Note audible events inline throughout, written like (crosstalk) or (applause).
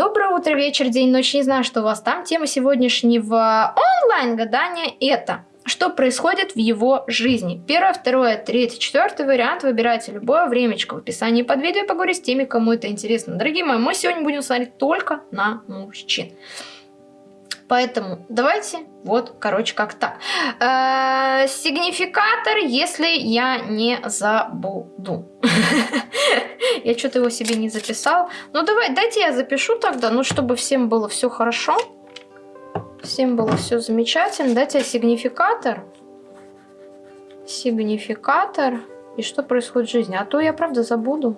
Доброе утро, вечер, день, ночь. Не знаю, что у вас там. Тема сегодняшнего онлайн-гадания это что происходит в его жизни. Первое, второе, третье, четвертый вариант. Выбирайте любое времечко в описании под видео и поговорю с теми, кому это интересно. Дорогие мои, мы сегодня будем смотреть только на мужчин. Поэтому давайте вот, короче, как так. Э -э сигнификатор, если я не забуду. (laughs) Я что-то его себе не записал. Ну давай, дайте я запишу тогда, ну чтобы всем было все хорошо. Всем было все замечательно. Дайте я сигнификатор. Сигнификатор. И что происходит в жизни. А то я правда забуду.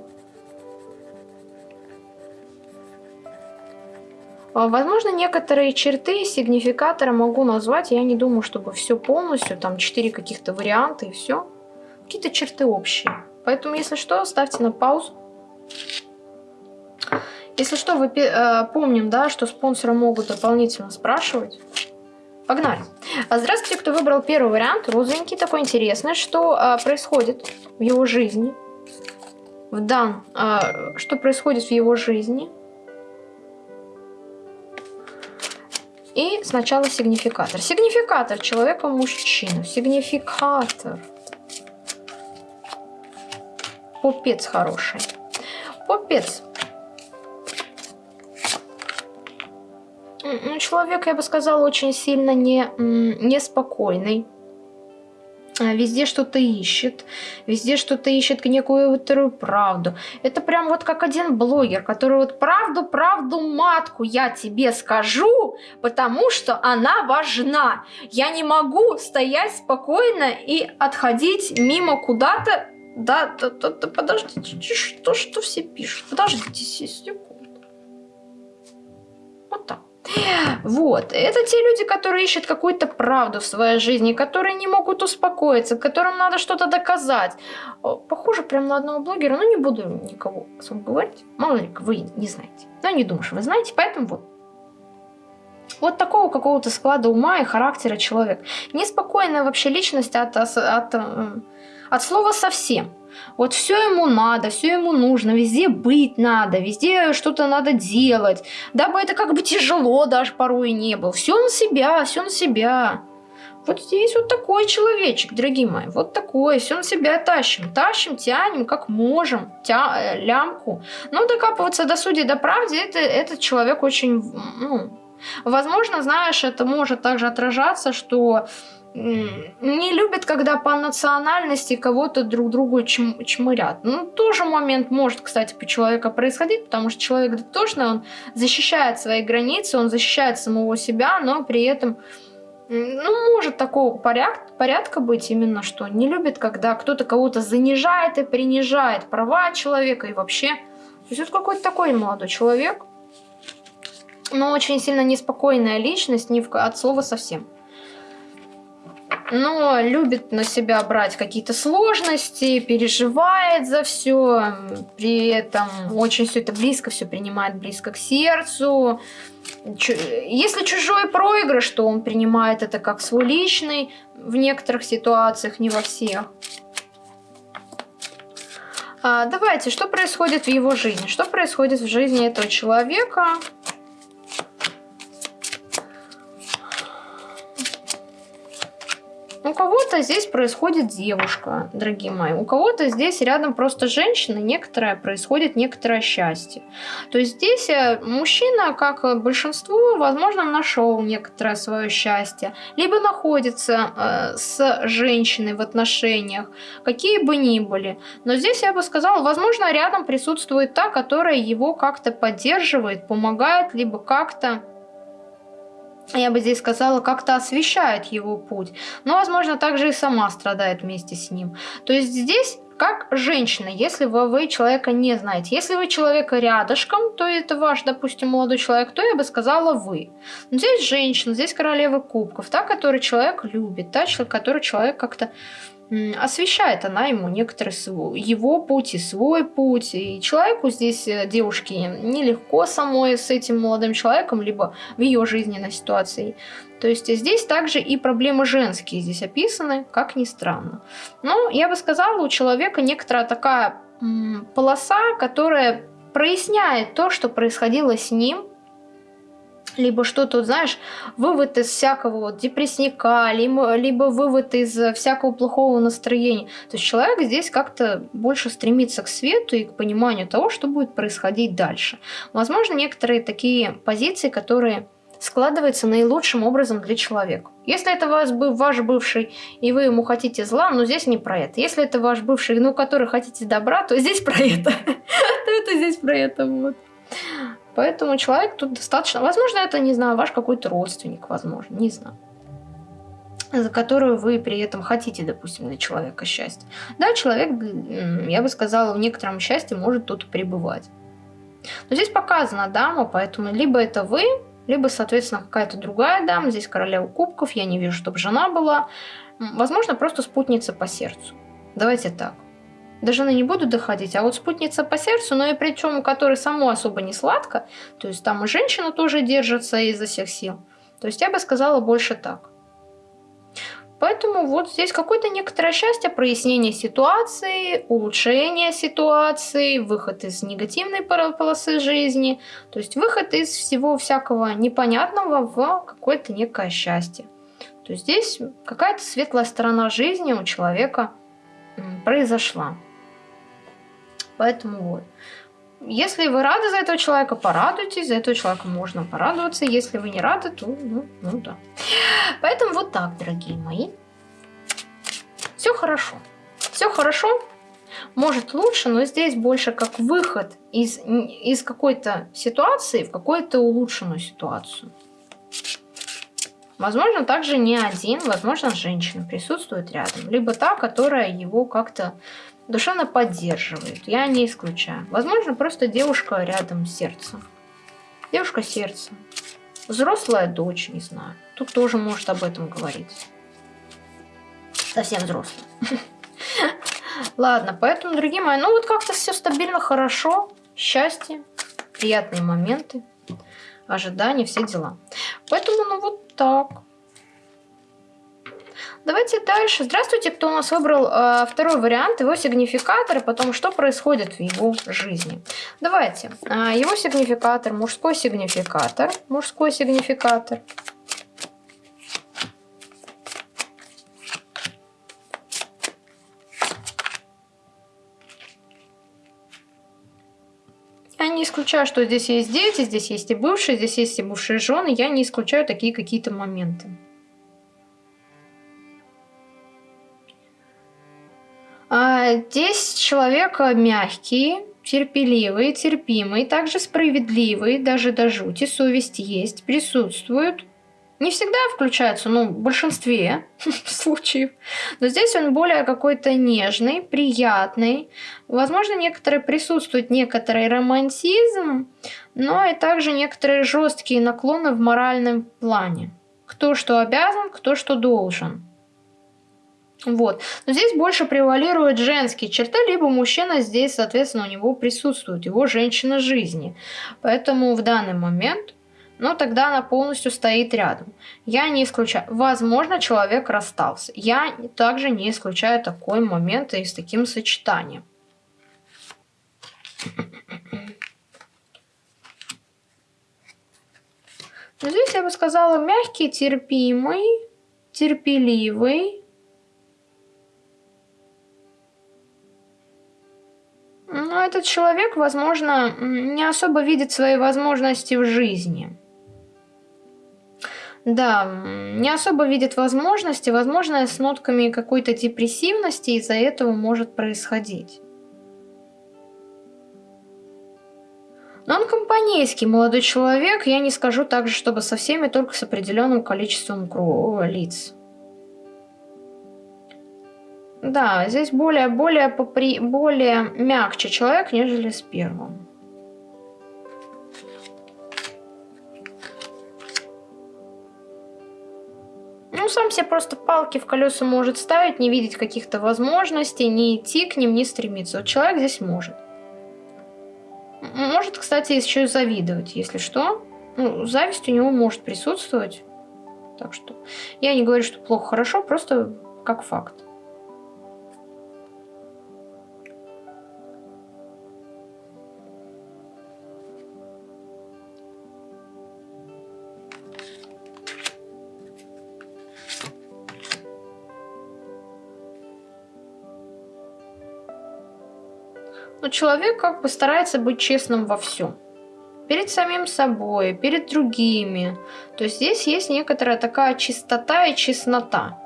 Возможно, некоторые черты сигнификатора могу назвать. Я не думаю, чтобы все полностью, там 4 каких-то варианта и все. Какие-то черты общие. Поэтому, если что, ставьте на паузу. Если что, вы э, помним, да, что спонсоры могут дополнительно спрашивать. Погнали. А, здравствуйте, кто выбрал первый вариант. Розовенький, такой интересный. Что э, происходит в его жизни? В дан, э, что происходит в его жизни? И сначала сигнификатор. Сигнификатор человека-мужчину. Сигнификатор. Попец хороший. Попец. Ну, человек, я бы сказала, очень сильно не, неспокойный. Везде что-то ищет, везде что-то ищет некую правду. Это прям вот как один блогер, который вот правду, правду матку я тебе скажу, потому что она важна. Я не могу стоять спокойно и отходить мимо куда-то. Да, да, да, да, подождите, что, что все пишут? Подождите секунду. Вот так. Вот. Это те люди, которые ищут какую-то правду в своей жизни, которые не могут успокоиться, которым надо что-то доказать. Похоже прям на одного блогера, но не буду никого особо говорить. Мало ли, вы не знаете. Но не думаю, что вы знаете, поэтому вот. Вот такого какого-то склада ума и характера человек. Неспокойная вообще личность от, от, от, от слова совсем. Вот все ему надо, все ему нужно, везде быть надо, везде что-то надо делать. Дабы это как бы тяжело даже порой не было. Все на себя, все на себя. Вот здесь вот такой человечек, дорогие мои, вот такой, все на себя тащим, тащим, тянем, как можем, тя, э, лямку. Но докапываться до судей, до правды, это, этот человек очень, ну, возможно, знаешь, это может также отражаться, что не любят, когда по национальности кого-то друг другу чм чмырят. Ну, тоже момент может, кстати, по человека происходить, потому что человек дотошный, он защищает свои границы, он защищает самого себя, но при этом, ну, может такого порядка, порядка быть именно, что не любит, когда кто-то кого-то занижает и принижает права человека и вообще. То есть это какой-то такой молодой человек, но очень сильно неспокойная личность, не в... от слова совсем но любит на себя брать какие-то сложности, переживает за все, при этом очень все это близко, все принимает близко к сердцу. Если чужой проигрыш, то он принимает это как свой личный в некоторых ситуациях, не во всех. А, давайте, что происходит в его жизни? Что происходит в жизни этого человека? У кого-то здесь происходит девушка, дорогие мои. У кого-то здесь рядом просто женщина, некоторое происходит некоторое счастье. То есть здесь э, мужчина, как большинство, возможно, нашел некоторое свое счастье. Либо находится э, с женщиной в отношениях, какие бы ни были. Но здесь я бы сказала, возможно, рядом присутствует та, которая его как-то поддерживает, помогает, либо как-то я бы здесь сказала, как-то освещает его путь. Но, возможно, также и сама страдает вместе с ним. То есть здесь как женщина, если вы, вы человека не знаете. Если вы человека рядышком, то это ваш, допустим, молодой человек, то я бы сказала вы. Но здесь женщина, здесь королева кубков, та, которую человек любит, та, который человек как-то освещает она ему некоторые свой, его путь и свой путь. И человеку здесь, э, девушке, нелегко самой с этим молодым человеком, либо в ее жизненной ситуации. То есть здесь также и проблемы женские здесь описаны, как ни странно. Но я бы сказала, у человека некоторая такая полоса, которая проясняет то, что происходило с ним либо что-то, знаешь, вывод из всякого вот депрессника, либо, либо вывод из всякого плохого настроения. То есть человек здесь как-то больше стремится к свету и к пониманию того, что будет происходить дальше. Возможно, некоторые такие позиции, которые складываются наилучшим образом для человека. Если это ваш, ваш бывший, и вы ему хотите зла, ну здесь не про это. Если это ваш бывший, ну который хотите добра, то здесь про это. (laughs) То это здесь про это вот. Поэтому человек тут достаточно... Возможно, это, не знаю, ваш какой-то родственник, возможно, не знаю за которую вы при этом хотите, допустим, для человека счастье. Да, человек, я бы сказала, в некотором счастье может тут пребывать. Но здесь показана дама, поэтому либо это вы, либо, соответственно, какая-то другая дама. Здесь королева кубков, я не вижу, чтобы жена была. Возможно, просто спутница по сердцу. Давайте так до жены не буду доходить, а вот спутница по сердцу, но и причем у которой само особо не сладко, то есть там и женщина тоже держится изо всех сил. То есть я бы сказала больше так. Поэтому вот здесь какое-то некоторое счастье, прояснение ситуации, улучшение ситуации, выход из негативной полосы жизни, то есть выход из всего всякого непонятного в какое-то некое счастье. То есть здесь какая-то светлая сторона жизни у человека произошла. Поэтому вот. Если вы рады за этого человека, порадуйтесь. За этого человека можно порадоваться. Если вы не рады, то ну, ну да. Поэтому вот так, дорогие мои. Все хорошо. Все хорошо. Может лучше, но здесь больше как выход из, из какой-то ситуации в какую-то улучшенную ситуацию. Возможно, также не один, возможно, женщина присутствует рядом. Либо та, которая его как-то душевно поддерживает. Я не исключаю. Возможно, просто девушка рядом с сердцем. Девушка сердца. Взрослая дочь, не знаю. Тут тоже может об этом говорить. Совсем взрослая. (laughs) Ладно, поэтому, дорогие мои, ну вот как-то все стабильно, хорошо. Счастье, приятные моменты, ожидания, все дела. Поэтому, ну вот так. Давайте дальше. Здравствуйте, кто у нас выбрал э, второй вариант, его сигнификатор, и потом что происходит в его жизни. Давайте. Э, его сигнификатор, мужской сигнификатор, мужской сигнификатор. Я не исключаю, что здесь есть дети, здесь есть и бывшие, здесь есть и бывшие жены. Я не исключаю такие какие-то моменты. Здесь человек мягкий, терпеливый, терпимый, также справедливый, даже до жути, совесть есть, присутствует. Не всегда включается, но в большинстве (laughs) случаев. Но здесь он более какой-то нежный, приятный. Возможно, некоторые присутствует некоторый романтизм, но и также некоторые жесткие наклоны в моральном плане. Кто что обязан, кто что должен. Вот. Но здесь больше превалируют женские черты, либо мужчина здесь, соответственно, у него присутствует, его женщина жизни. Поэтому в данный момент, ну, тогда она полностью стоит рядом. Я не исключаю. Возможно, человек расстался. Я также не исключаю такой момент и с таким сочетанием. Но здесь я бы сказала мягкий, терпимый, терпеливый, Но этот человек, возможно, не особо видит свои возможности в жизни. Да, не особо видит возможности, возможно, с нотками какой-то депрессивности из-за этого может происходить. Но он компанейский молодой человек, я не скажу также, чтобы со всеми, только с определенным количеством лиц. Да, здесь более, более, попри... более мягче человек, нежели с первым. Ну, сам себе просто палки в колеса может ставить, не видеть каких-то возможностей, не идти к ним, не стремиться. Вот человек здесь может. Может, кстати, еще и завидовать, если что. Ну, зависть у него может присутствовать. Так что я не говорю, что плохо-хорошо, просто как факт. Человек как бы старается быть честным во всем. Перед самим собой, перед другими. То есть здесь есть некоторая такая чистота и честнота.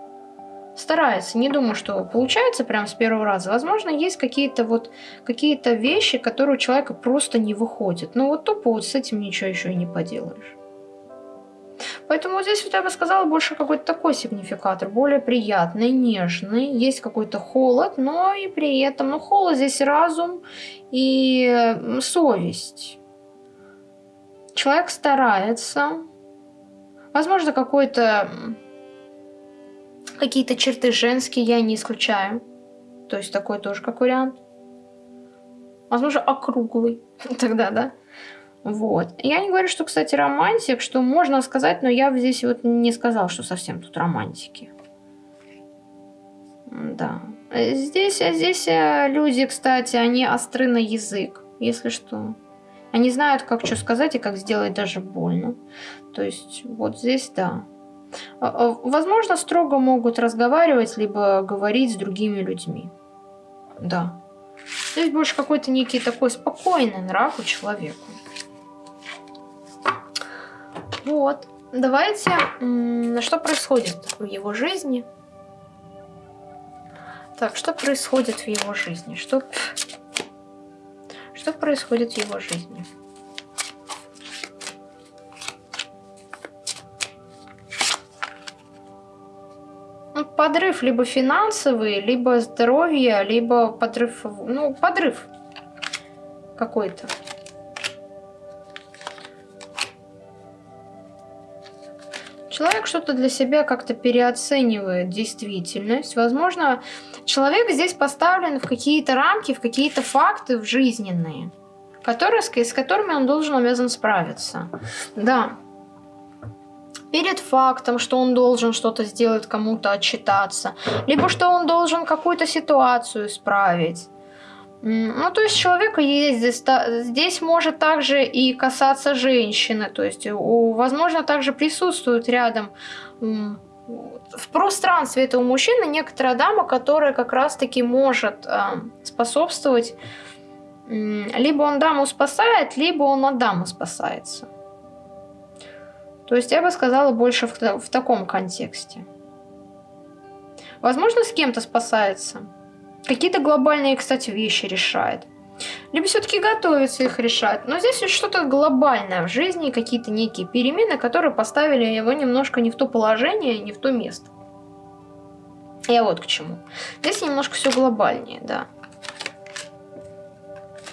Старается, не думаю, что получается прям с первого раза. Возможно, есть какие-то вот какие-то вещи, которые у человека просто не выходят. Но вот тупо вот с этим ничего еще и не поделаешь. Поэтому здесь вот я бы сказала больше какой-то такой сигнификатор, более приятный, нежный. Есть какой-то холод, но и при этом, ну холод здесь разум и совесть. Человек старается. Возможно, какой-то какие-то черты женские я не исключаю. То есть такой тоже как вариант. Возможно, округлый. (laughs) Тогда, да? Вот. Я не говорю, что, кстати, романтик, что можно сказать, но я здесь вот не сказал, что совсем тут романтики. Да. Здесь, здесь э, люди, кстати, они остры на язык, если что. Они знают, как что сказать и как сделать даже больно. То есть вот здесь да. А, а, возможно, строго могут разговаривать, либо говорить с другими людьми. Да. Здесь больше какой-то некий такой спокойный нрав у человека. Вот. Давайте, что происходит в его жизни? Так, что происходит в его жизни? Что, что происходит в его жизни? Ну, подрыв либо финансовый, либо здоровье, либо подрыв, ну, подрыв какой-то. Что-то для себя как-то переоценивает действительность. Возможно, человек здесь поставлен в какие-то рамки, в какие-то факты в жизненные, которые, с которыми он должен обязан справиться. Да. Перед фактом, что он должен что-то сделать, кому-то отчитаться, либо что он должен какую-то ситуацию исправить ну, то есть человека есть здесь, здесь может также и касаться женщины, то есть, у, возможно, также присутствует рядом в пространстве этого мужчины некоторая дама, которая как раз-таки может э, способствовать, либо он даму спасает, либо он от дамы спасается. То есть я бы сказала больше в, в таком контексте. Возможно, с кем-то спасается – Какие-то глобальные, кстати, вещи решает. Либо все-таки готовится их решать. Но здесь что-то глобальное в жизни, какие-то некие перемены, которые поставили его немножко не в то положение, не в то место. Я вот к чему. Здесь немножко все глобальнее, да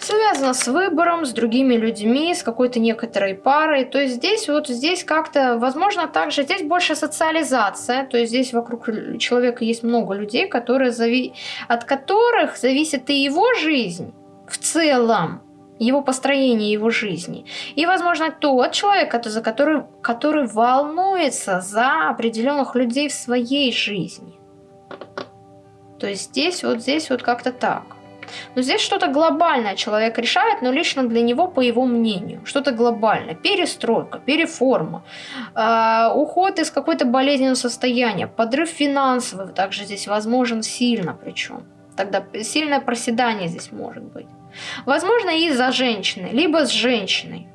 связано с выбором, с другими людьми, с какой-то некоторой парой. То есть здесь вот здесь как-то, возможно, также здесь больше социализация. То есть здесь вокруг человека есть много людей, которые зави... от которых зависит и его жизнь в целом его построение его жизни. И, возможно, тот человек, за который, который волнуется за определенных людей в своей жизни. То есть здесь вот здесь вот как-то так. Но здесь что-то глобальное человек решает, но лично для него, по его мнению. Что-то глобальное. Перестройка, переформа, э, уход из какой-то болезненного состояния, подрыв финансовый также здесь возможен сильно причем. Тогда сильное проседание здесь может быть. Возможно, из-за женщины, либо с женщиной.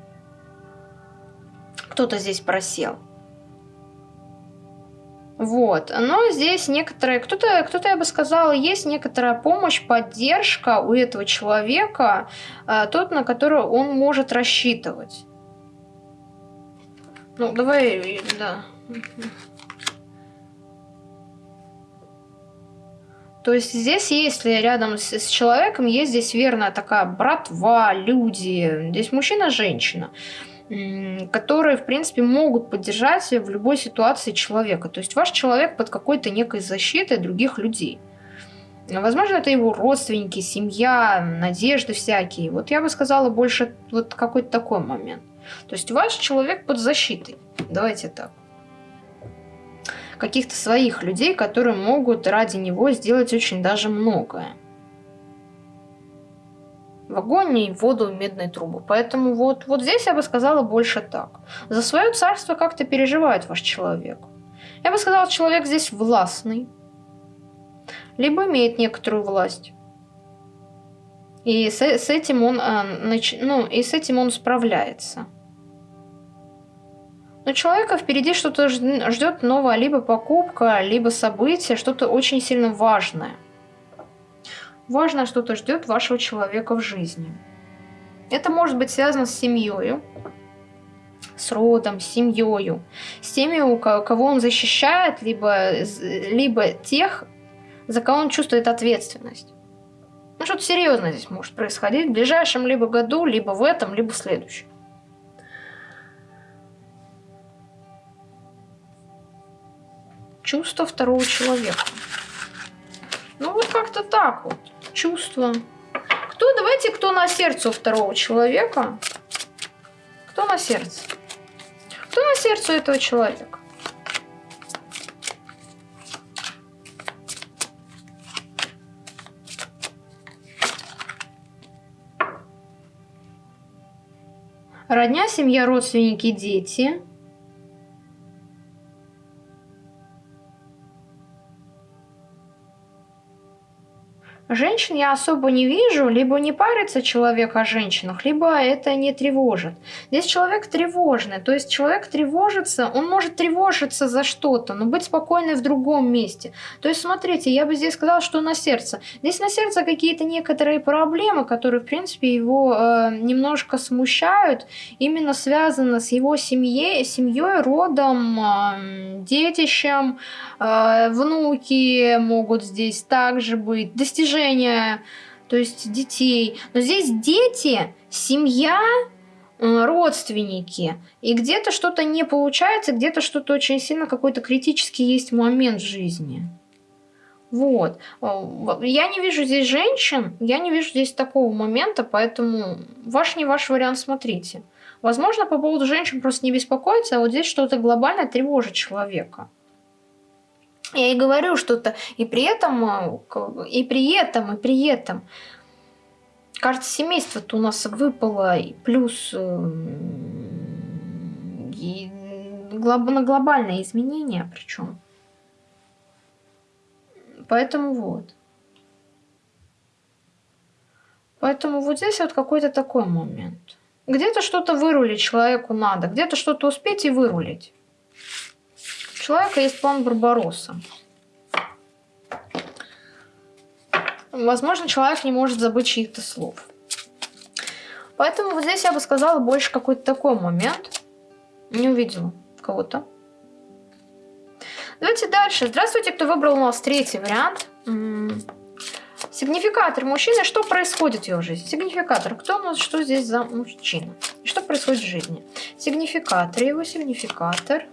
Кто-то здесь просел. Вот. Но здесь некоторые, кто-то, кто-то, я бы сказала, есть некоторая помощь, поддержка у этого человека, э, тот, на которого он может рассчитывать. Ну, давай, да. То есть здесь, если рядом с, с человеком, есть здесь верная такая братва, люди, здесь мужчина-женщина которые, в принципе, могут поддержать в любой ситуации человека. То есть ваш человек под какой-то некой защитой других людей. Возможно, это его родственники, семья, надежды всякие. Вот я бы сказала больше вот какой-то такой момент. То есть ваш человек под защитой. Давайте так. Каких-то своих людей, которые могут ради него сделать очень даже многое в огонь и в воду и медные трубы. Поэтому вот, вот здесь я бы сказала больше так. За свое царство как-то переживает ваш человек. Я бы сказала, человек здесь властный, либо имеет некоторую власть. И с, с этим он, а, ну, и с этим он справляется. Но человека впереди что-то ждет новое, либо покупка, либо событие, что-то очень сильно важное. Важно что-то ждет вашего человека в жизни. Это может быть связано с семьей, с родом, с семьей, с теми, у кого он защищает, либо, либо тех, за кого он чувствует ответственность. Ну, что-то серьезное здесь может происходить в ближайшем либо году, либо в этом, либо в следующем. Чувство второго человека. Ну, вот как-то так вот. Чувство. Кто, давайте, кто на сердце у второго человека? Кто на сердце? Кто на сердце у этого человека? Родня, семья, родственники, дети. Женщин я особо не вижу, либо не парится человек о женщинах, либо это не тревожит. Здесь человек тревожный, то есть человек тревожится, он может тревожиться за что-то, но быть спокойной в другом месте. То есть смотрите, я бы здесь сказала, что на сердце. Здесь на сердце какие-то некоторые проблемы, которые в принципе его э, немножко смущают, именно связаны с его семьей, семьей, родом, э, детищем, э, внуки могут здесь также быть, достижения окружение, то есть детей. Но здесь дети, семья, э, родственники. И где-то что-то не получается, где-то что-то очень сильно, какой-то критический есть момент в жизни. Вот. Э, я не вижу здесь женщин, я не вижу здесь такого момента, поэтому ваш не ваш вариант смотрите. Возможно, по поводу женщин просто не беспокоиться, а вот здесь что-то глобальное тревожит человека. Я и говорю что-то, и при этом, и при этом, и при этом. Кажется, семейство-то у нас выпало, и плюс э, и на глобальные изменения причем. Поэтому вот. Поэтому вот здесь вот какой-то такой момент. Где-то что-то вырулить человеку надо, где-то что-то успеть и вырулить человека есть план Барбаросса. Возможно, человек не может забыть чьих-то слов. Поэтому вот здесь я бы сказала больше какой-то такой момент. Не увидела кого-то. Давайте дальше. Здравствуйте, кто выбрал у нас третий вариант. Сигнификатор мужчины. Что происходит в его жизни? Сигнификатор. Кто у нас, что здесь за мужчина? Что происходит в жизни? Сигнификатор. Его сигнификатор.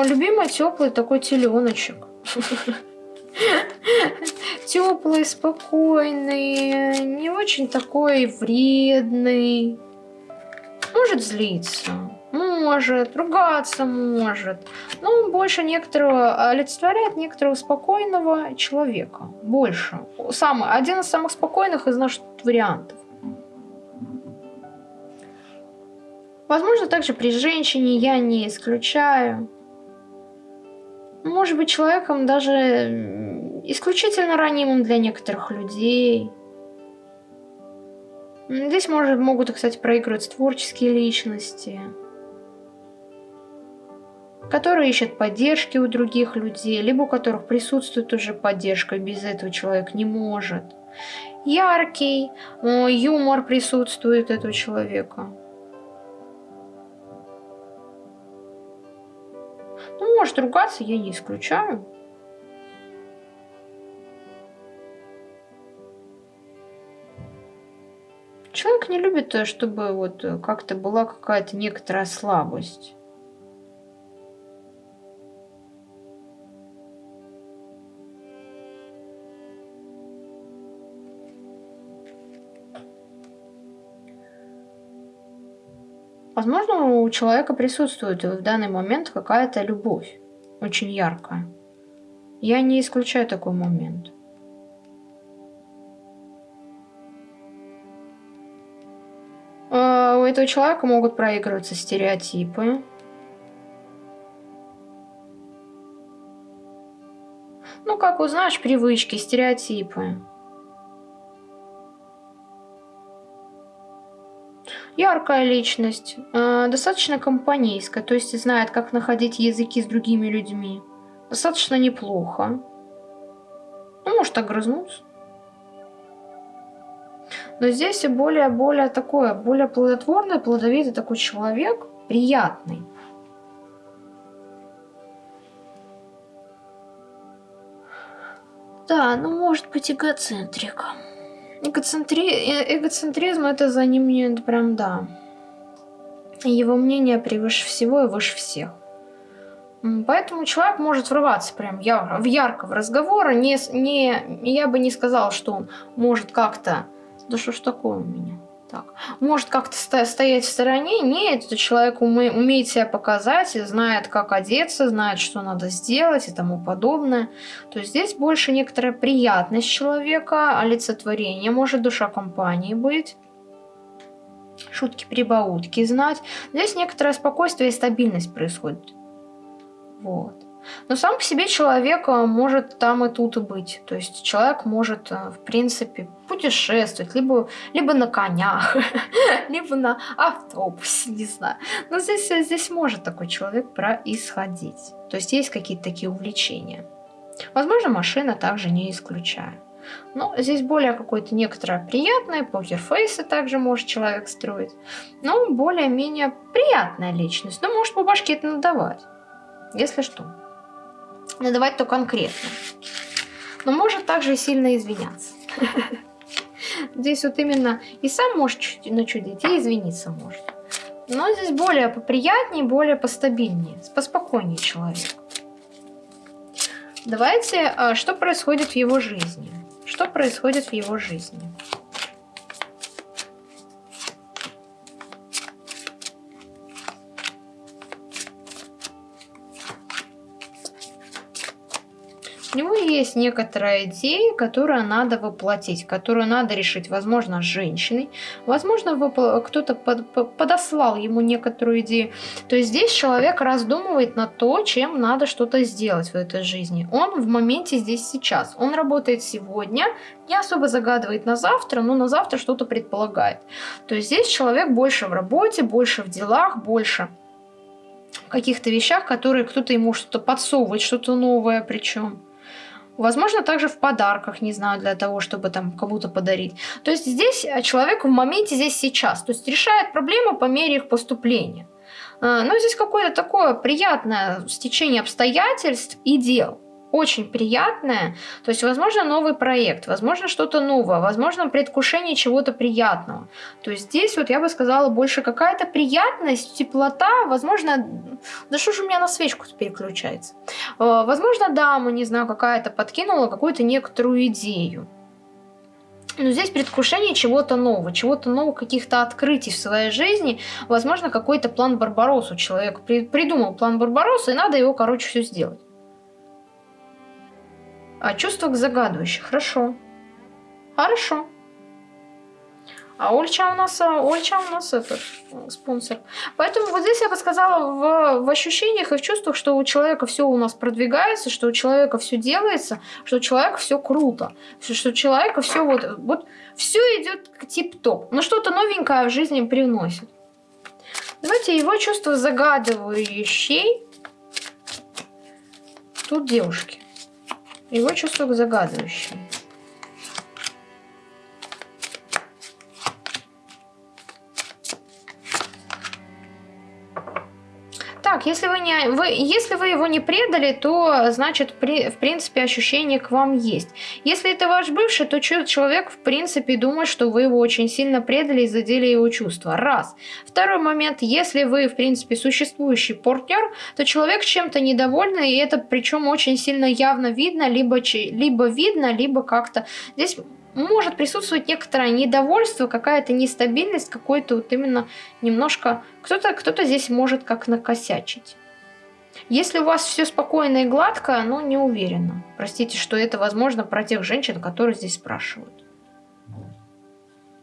О, любимый теплый такой теленочек. Теплый, спокойный, не очень такой вредный. Может злиться, может, ругаться может. Но он больше некоторого олицетворяет некоторого спокойного человека. Больше. Самый, один из самых спокойных из наших вариантов. Возможно, также при женщине я не исключаю может быть человеком даже исключительно ранимым для некоторых людей. Здесь может, могут, кстати, проигрывать творческие личности, которые ищут поддержки у других людей, либо у которых присутствует уже поддержка, без этого человек не может. Яркий, юмор присутствует этого человека. Может ругаться, я не исключаю. Человек не любит, э, чтобы вот э, как-то была какая-то некоторая слабость. Возможно, у человека присутствует в данный момент какая-то любовь, очень яркая. Я не исключаю такой момент. А, этого человека могут проигрываться стереотипы. Ну, как узнаешь, привычки, стереотипы. Яркая личность, э, достаточно компанейская, то есть знает, как находить языки с другими людьми. Достаточно неплохо. Ну, может огрызнуться. Но здесь и более-более такое, более плодотворный, плодовитый такой человек, приятный. Да, ну может быть эгоцентрик. Эгоцентри... Э, эгоцентризм это за ним не прям да. Его мнение превыше всего и выше всех. Поэтому человек может врываться прям ярко, в ярко в разговор. Не, не, я бы не сказала, что он может как-то да что ж такое у меня? Так. Может как-то стоять в стороне? Нет, этот человек уме умеет себя показать, знает, как одеться, знает, что надо сделать и тому подобное. То есть здесь больше некоторая приятность человека, олицетворение, может душа компании быть шутки-прибаутки знать. Здесь некоторое спокойствие и стабильность происходит. Вот. Но сам по себе человек э, может там и тут и быть. То есть человек может, э, в принципе, путешествовать, либо, либо на конях, (laughs) либо на автобусе, (laughs) не знаю. Но здесь, здесь может такой человек происходить. То есть есть какие-то такие увлечения. Возможно, машина также не исключаю. Но здесь более какое-то некоторое приятное, покерфейсы также может человек строить. Но более-менее приятная личность. Но может по башке это надавать, если что надавать то конкретно. Но может также сильно извиняться. (laughs) Здесь вот именно и сам может начудить, и извиниться может. Но здесь более поприятнее, более постабильнее, поспокойнее человек. Давайте, а, что происходит в его жизни? Что происходит в его жизни? У него есть некоторая идея, которую надо воплотить, которую надо решить, возможно, женщиной, возможно, кто-то под, под, подослал ему некоторую идею. То есть здесь человек раздумывает на то, чем надо что-то сделать в этой жизни. Он в моменте здесь сейчас. Он работает сегодня, не особо загадывает на завтра, но на завтра что-то предполагает. То есть здесь человек больше в работе, больше в делах, больше каких-то вещах, которые кто-то ему что-то подсовывает, что-то новое причем. Возможно, также в подарках, не знаю, для того, чтобы там кому-то подарить. То есть здесь э, человек в моменте, здесь сейчас. То есть решает проблемы по мере их поступления. Э, но здесь какое-то такое приятное стечение обстоятельств и дел очень приятное. То есть, возможно, новый проект, возможно, что-то новое, возможно, предвкушение чего-то приятного. То есть здесь вот я бы сказала больше какая-то приятность, теплота, возможно, да что же у меня на свечку переключается? Э, возможно, дама, не знаю, какая-то подкинула какую-то некоторую идею. Но здесь предвкушение чего-то нового, чего-то нового, каких-то открытий в своей жизни. Возможно, какой-то план Барбаросу человек придумал план Барбароса, и надо его, короче, все сделать. А чувство к загадывающей. Хорошо. Хорошо. А Ольча у нас, а, Ольча у нас этот спонсор. Поэтому вот здесь я бы сказала в, в ощущениях и в чувствах, что у человека все у нас продвигается, что у человека все делается, что у человека все круто, что у человека все вот, вот все идет тип-топ. Но что-то новенькое в жизни приносит. Давайте его чувство загадывающей. Тут девушки. Его чувство загадывающее. Так, если вы, не, вы, если вы его не предали, то, значит, при, в принципе, ощущение к вам есть. Если это ваш бывший, то человек, в принципе, думает, что вы его очень сильно предали и задели его чувства. Раз. Второй момент, если вы, в принципе, существующий партнер, то человек чем-то недоволен, и это причем очень сильно явно видно, либо, либо видно, либо как-то... Здесь может присутствовать некоторое недовольство, какая-то нестабильность, какой-то вот именно немножко... Кто-то кто, -то, здесь может как накосячить. Если у вас все спокойно и гладко, ну, не уверена. Простите, что это возможно про тех женщин, которые здесь спрашивают.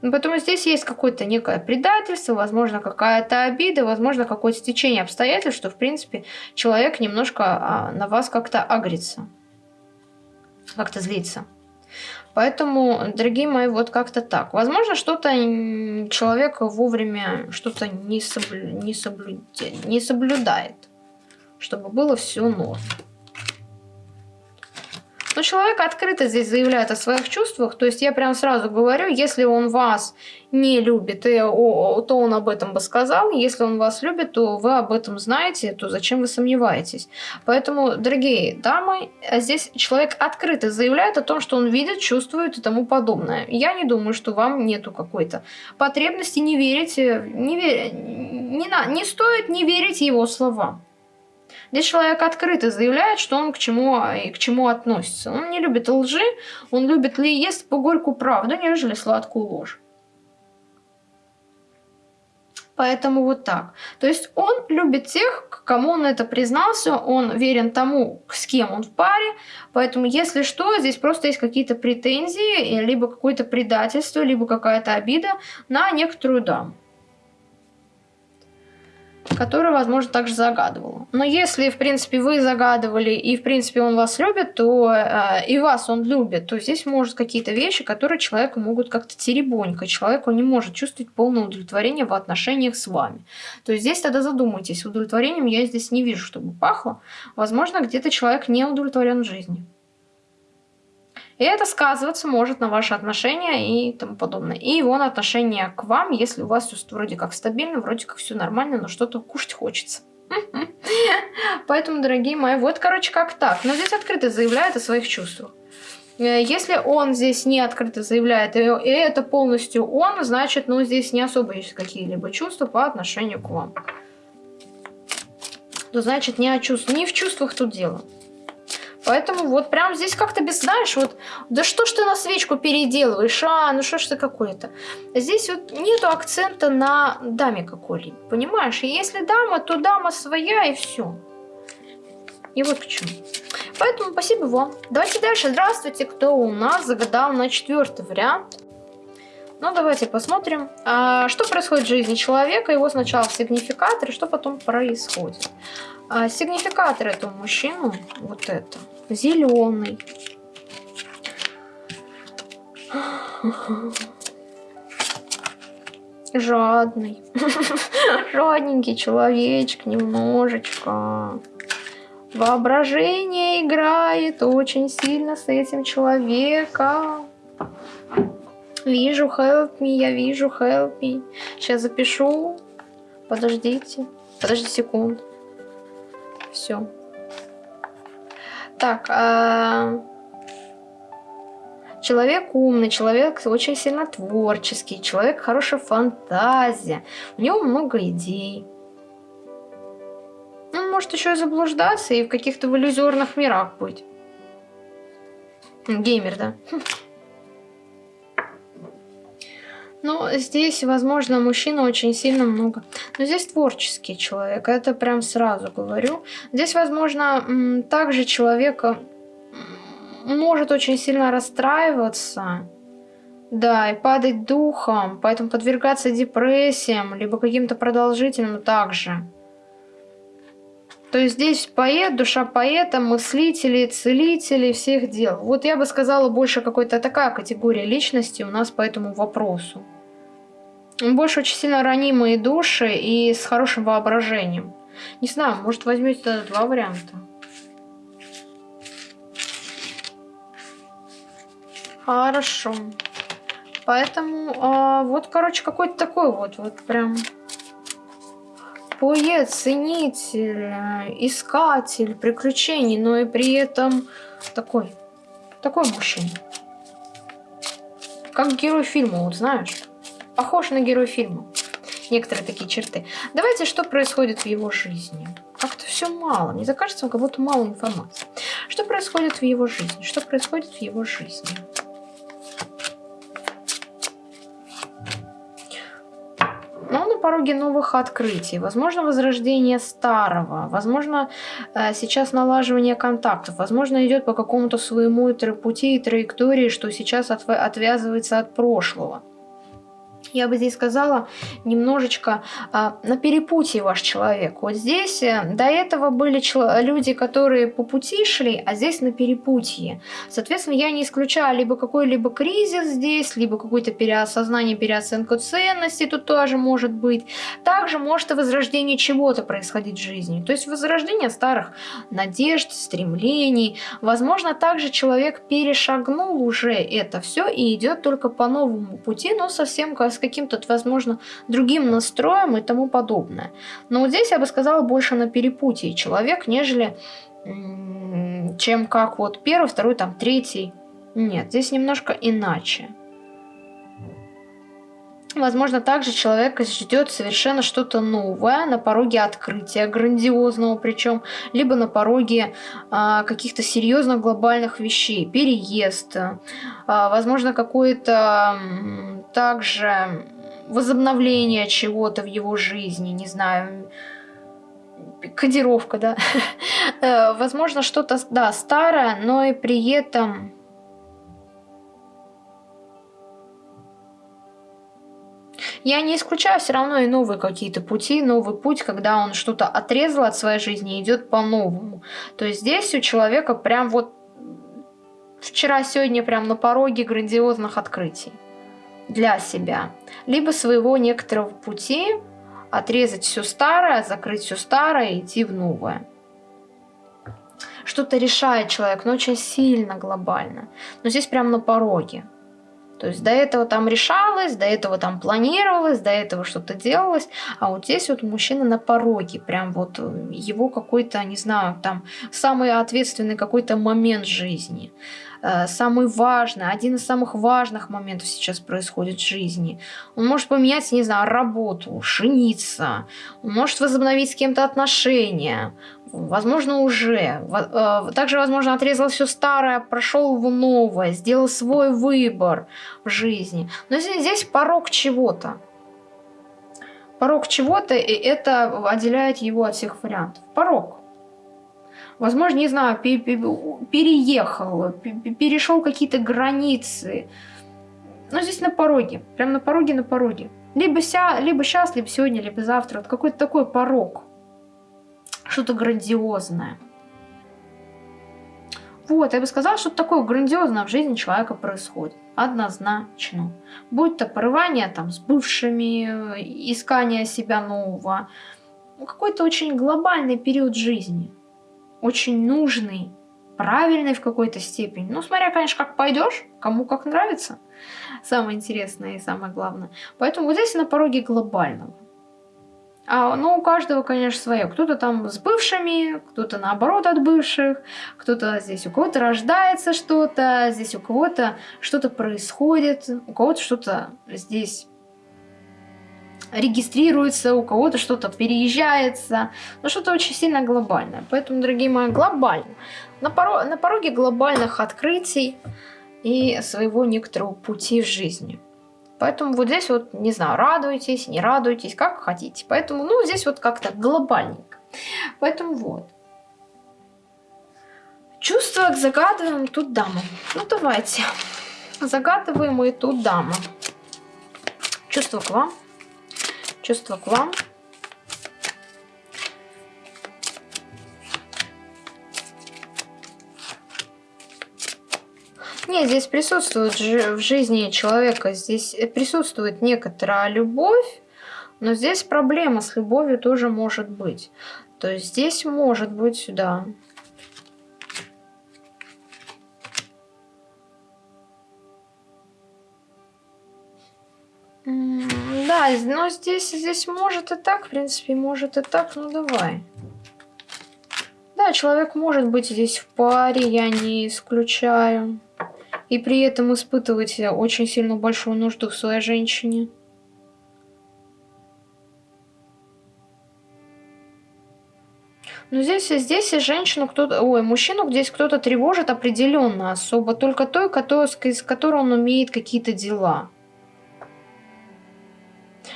Поэтому здесь есть какое-то некое предательство, возможно, какая-то обида, возможно, какое-то стечение обстоятельств, что, в принципе, человек немножко а, на вас как-то агрится, как-то злится. Поэтому, дорогие мои, вот как-то так. Возможно, что-то человек вовремя что-то не, соблю... не, соблю... не соблюдает, чтобы было все норм. Но человек открыто здесь заявляет о своих чувствах. То есть я прям сразу говорю, если он вас не любит, то он об этом бы сказал. Если он вас любит, то вы об этом знаете, то зачем вы сомневаетесь? Поэтому, дорогие дамы, здесь человек открыто заявляет о том, что он видит, чувствует и тому подобное. Я не думаю, что вам нету какой-то потребности не верите, не, вер... не, на... не стоит не верить его словам. Здесь человек открыто заявляет, что он к чему и к чему относится. Он не любит лжи, он любит ли ест по горькую правду, нежели сладкую ложь. Поэтому вот так. То есть он любит тех, к кому он это признался, он верен тому, с кем он в паре. Поэтому если что, здесь просто есть какие-то претензии, либо какое-то предательство, либо какая-то обида на некоторую даму которую, возможно, также загадывала. Но если, в принципе, вы загадывали и, в принципе, он вас любит, то э, и вас он любит, то здесь может какие-то вещи, которые человеку могут как-то теребонькать. Человек не может чувствовать полное удовлетворение в отношениях с вами. То есть здесь тогда задумайтесь. Удовлетворением я здесь не вижу, чтобы пахло. Возможно, где-то человек не удовлетворен в жизни. И это сказываться может на ваши отношения и тому подобное. И его отношение к вам, если у вас все вроде как стабильно, вроде как все нормально, но что-то кушать хочется. (laughs) Поэтому, дорогие мои, вот, короче, как так. Но здесь открыто заявляет о своих чувствах. Э, если он здесь не открыто заявляет, и это полностью он, значит, ну, здесь не особо есть какие-либо чувства по отношению к вам. То значит, не, о чувств... не в чувствах тут дело. Поэтому вот прям здесь как-то без, знаешь, вот, да что ж ты на свечку переделываешь, а, ну что ж ты какой-то. Здесь вот нету акцента на даме какой-либо, понимаешь? И если дама, то дама своя и все. И вот к чему. Поэтому спасибо вам. Давайте дальше. Здравствуйте, кто у нас загадал на четвертый вариант. Ну, давайте посмотрим, а, что происходит в жизни человека. Его сначала в сигнификаторе, что потом происходит. А, сигнификатор этого мужчину, вот это зеленый. Жадный. (laughs) Жадненький человечек немножечко. Воображение играет очень сильно с этим человеком. Вижу, help me, я вижу, help me. Сейчас запишу. Подождите. Подожди секунду. Все. Так, а... человек умный, человек очень сильно творческий, человек хорошая фантазия, у него много идей. Он может еще и заблуждаться и в каких-то в иллюзорных мирах быть. Геймер, да? (laughs) Ну, здесь, возможно, мужчина очень сильно много. Но здесь творческий человек, это прям сразу говорю. Здесь, возможно, также человек может очень сильно расстраиваться. Да, и падать духом, поэтому подвергаться депрессиям, либо каким-то продолжительным также. То есть здесь поэт, душа поэта, мыслители, целители, всех дел. Вот я бы сказала, больше какой-то такая категория личности у нас по этому вопросу. Больше очень сильно ранимые души и с хорошим воображением. Не знаю, может возьмете два варианта. Хорошо. Поэтому, а, вот, короче, какой-то такой вот, вот прям поэт, ценитель, искатель приключений, но и при этом такой, такой мужчина. Как герой фильма, вот знаешь, похож на герой фильма. Некоторые такие черты. Давайте, что происходит в его жизни. Как-то все мало. Мне закажется, как будто мало информации. Что происходит в его жизни? Что происходит в его жизни? Пороге новых открытий, возможно, возрождение старого, возможно, э, сейчас налаживание контактов, возможно, идет по какому-то своему пути и траектории, что сейчас отвязывается от прошлого. Я бы здесь сказала, немножечко а, на перепутье ваш человек. Вот здесь э, до этого были люди, которые по пути шли, а здесь на перепутье. Соответственно, я не исключаю либо какой-либо кризис здесь, либо какое-то переосознание, переоценку ценностей тут тоже может быть. Также может и возрождение чего-то происходить в жизни. То есть возрождение старых надежд, стремлений. Возможно, также человек перешагнул уже это все и идет только по новому пути, но совсем с каким-то, возможно, другим настроем и тому подобное. Но вот здесь я бы сказала больше на перепутье человек, нежели чем как вот первый, второй, там, третий. Нет, здесь немножко иначе. Возможно, также человека ждет совершенно что-то новое на пороге открытия, грандиозного причем, либо на пороге а, каких-то серьезных глобальных вещей, переезд, а, возможно, какое-то также возобновление чего-то в его жизни, не знаю, кодировка, да. (laughs) Э, возможно, что-то, да, старое, но и при этом Я не исключаю все равно и новые какие-то пути, новый путь, когда он что-то отрезал от своей жизни и идет по-новому. То есть здесь у человека прям вот вчера-сегодня прям на пороге грандиозных открытий для себя. Либо своего некоторого пути отрезать все старое, закрыть все старое и идти в новое. Что-то решает человек, но очень сильно глобально. Но здесь прям на пороге. То есть до этого там решалось, до этого там планировалось, до этого что-то делалось, а вот здесь вот мужчина на пороге, прям вот э, его какой-то, не знаю, там самый ответственный какой-то момент жизни. Э, самый важный, один из самых важных моментов сейчас происходит в жизни. Он может поменять, не знаю, работу, жениться, он может возобновить с кем-то отношения, возможно, уже. Э, также, возможно, отрезал все старое, прошел в новое, сделал свой выбор в жизни. Но здесь, порог чего-то. Порог чего-то, и это отделяет его от всех вариантов. Порог возможно, не знаю, переехал, перешел какие-то границы. Но здесь на пороге, прям на пороге, на пороге. Либо, ся, либо сейчас, либо сегодня, либо завтра. Вот какой-то такой порог. Что-то грандиозное. Вот, я бы сказала, что такое грандиозное в жизни человека происходит. Однозначно. Будь то порывание там с бывшими, искание себя нового. Ну, какой-то очень глобальный период жизни очень нужный, правильный в какой-то степени. Ну, смотря, конечно, как пойдешь, кому как нравится. Самое интересное и самое главное. Поэтому вот здесь на пороге глобального. А, ну, у каждого, конечно, свое. Кто-то там с бывшими, кто-то наоборот от бывших, кто-то здесь, у кого-то рождается что-то, здесь у кого-то что-то происходит, у кого-то что-то здесь регистрируется, у кого-то что-то переезжается, но что-то очень сильно глобальное. Поэтому, дорогие мои, глобально. На, поро на пороге глобальных открытий и своего некоторого пути в жизни. Поэтому вот здесь вот, не знаю, радуйтесь, не радуйтесь, как хотите. Поэтому, ну, здесь вот как-то глобальненько. Поэтому вот. Чувство загадываем тут даму. Ну, давайте. Загадываем и тут даму. Чувство к вам чувство к вам. Нет, здесь присутствует в жизни человека, здесь присутствует некоторая любовь, но здесь проблема с любовью тоже может быть. То есть здесь может быть, да, Да, но здесь, здесь может и так, в принципе, может и так, ну давай. Да, человек может быть здесь в паре, я не исключаю. И при этом испытывать очень сильно большую нужду в своей женщине. Но здесь, здесь женщину кто-то, ой, мужчину здесь кто-то тревожит определенно особо, только той, который, с которой он умеет какие-то дела.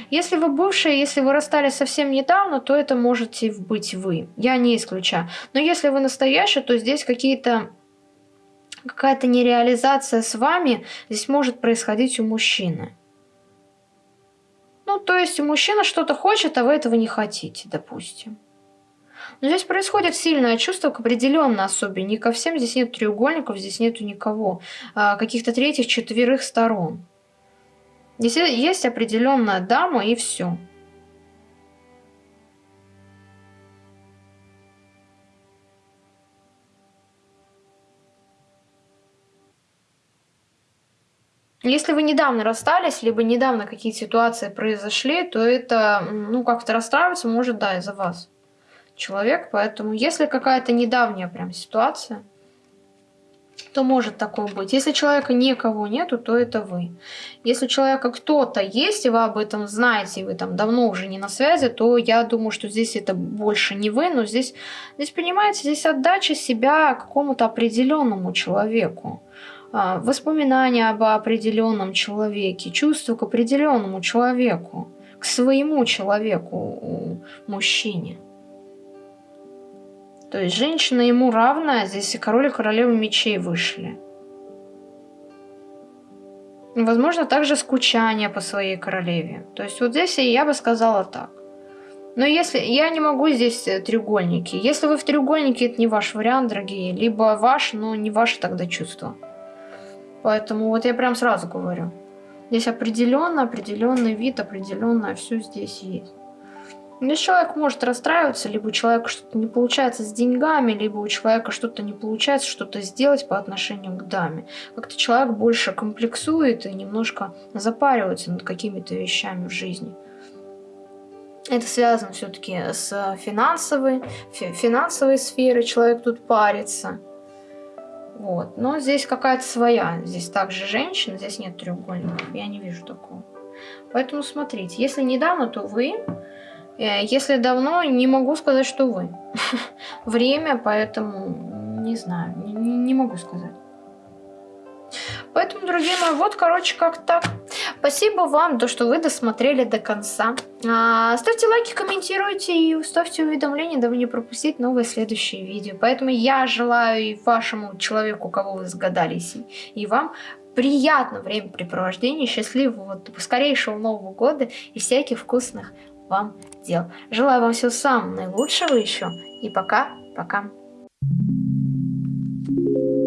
Если вы бывшие, если вы расстались совсем недавно, то это можете быть вы. Я не исключаю. Но если вы настоящий, то здесь какие-то какая-то нереализация с вами здесь может происходить у мужчины. Ну, то есть мужчина что-то хочет, а вы этого не хотите, допустим. Но здесь происходит сильное чувство к определенной особе. Не ко всем, здесь нет треугольников, здесь нету никого. А каких-то третьих, четверых сторон. Здесь есть определенная дама и все. Если вы недавно расстались, либо недавно какие-то ситуации произошли, то это, ну, как-то расстраиваться может, да, из-за вас человек. Поэтому, если какая-то недавняя прям ситуация, то может такое быть. Если человека никого нету, то это вы. Если у человека кто-то есть, и вы об этом знаете, и вы там давно уже не на связи, то я думаю, что здесь это больше не вы, но здесь, здесь понимаете, здесь отдача себя какому-то определенному человеку. А, воспоминания об определенном человеке, чувства к определенному человеку, к своему человеку, мужчине. То есть женщина ему равная, здесь и король и королева мечей вышли. Возможно, также скучание по своей королеве. То есть вот здесь я бы сказала так. Но если я не могу здесь э, треугольники. Если вы в треугольнике, это не ваш вариант, дорогие. Либо ваш, но не ваше тогда чувство. Поэтому вот я прям сразу говорю. Здесь определенно, определенный вид, определенное все здесь есть. Здесь человек может расстраиваться, либо у человека что-то не получается с деньгами, либо у человека что-то не получается что-то сделать по отношению к даме. Как-то человек больше комплексует и немножко запаривается над какими-то вещами в жизни. Это связано все-таки с финансовой, финансовой сферой, человек тут парится. Вот. Но здесь какая-то своя. Здесь также женщина, здесь нет треугольников. Я не вижу такого. Поэтому смотрите, если недавно, то вы. Э, если давно, не могу сказать, что вы. (laughs) Время, поэтому не знаю, не, не могу сказать. Поэтому, дорогие мои, вот, короче, как так. Спасибо вам, то, что вы досмотрели до конца. А, ставьте лайки, комментируйте и ставьте уведомления, дабы не пропустить новые следующие видео. Поэтому я желаю и вашему человеку, кого вы сгадались, и вам приятного времяпрепровождения, счастливого, скорейшего Нового года и всяких вкусных вам дел. Желаю вам всего самого наилучшего еще. И пока-пока. Thank you.